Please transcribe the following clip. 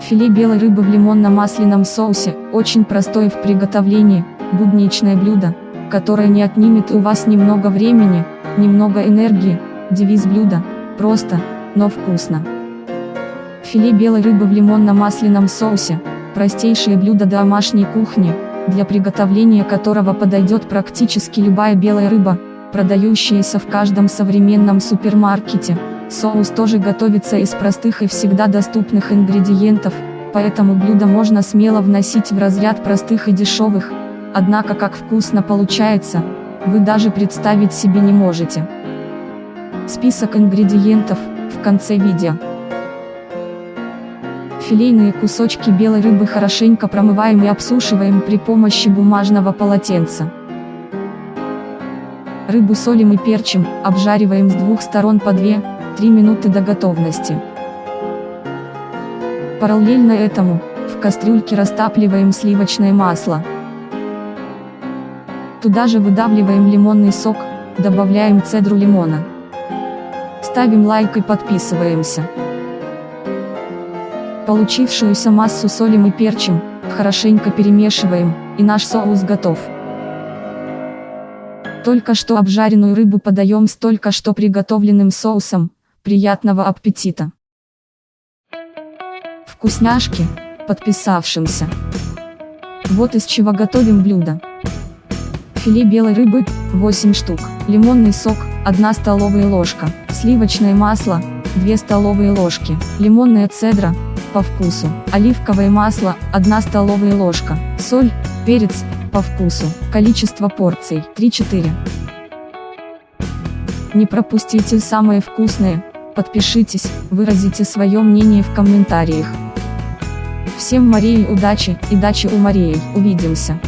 Филе белой рыбы в лимонно-масляном соусе – очень простое в приготовлении, будничное блюдо, которое не отнимет у вас немного времени, немного энергии, девиз блюда – просто, но вкусно. Филе белой рыбы в лимонно-масляном соусе – простейшее блюдо домашней кухни, для приготовления которого подойдет практически любая белая рыба, продающаяся в каждом современном супермаркете. Соус тоже готовится из простых и всегда доступных ингредиентов, поэтому блюдо можно смело вносить в разряд простых и дешевых, однако как вкусно получается, вы даже представить себе не можете. Список ингредиентов, в конце видео. Филейные кусочки белой рыбы хорошенько промываем и обсушиваем при помощи бумажного полотенца. Рыбу солим и перчим, обжариваем с двух сторон по 2-3 минуты до готовности. Параллельно этому, в кастрюльке растапливаем сливочное масло. Туда же выдавливаем лимонный сок, добавляем цедру лимона. Ставим лайк и подписываемся. Получившуюся массу солим и перчим, хорошенько перемешиваем, и наш соус готов. Только что обжаренную рыбу подаем с только что приготовленным соусом. Приятного аппетита! Вкусняшки, подписавшимся. Вот из чего готовим блюдо. Филе белой рыбы, 8 штук, лимонный сок, 1 столовая ложка, сливочное масло, 2 столовые ложки, лимонная цедра, по вкусу, оливковое масло, 1 столовая ложка, соль, перец, по вкусу. Количество порций 3-4. Не пропустите самое вкусное, подпишитесь, выразите свое мнение в комментариях. Всем Марии удачи и дачи у Марии, увидимся.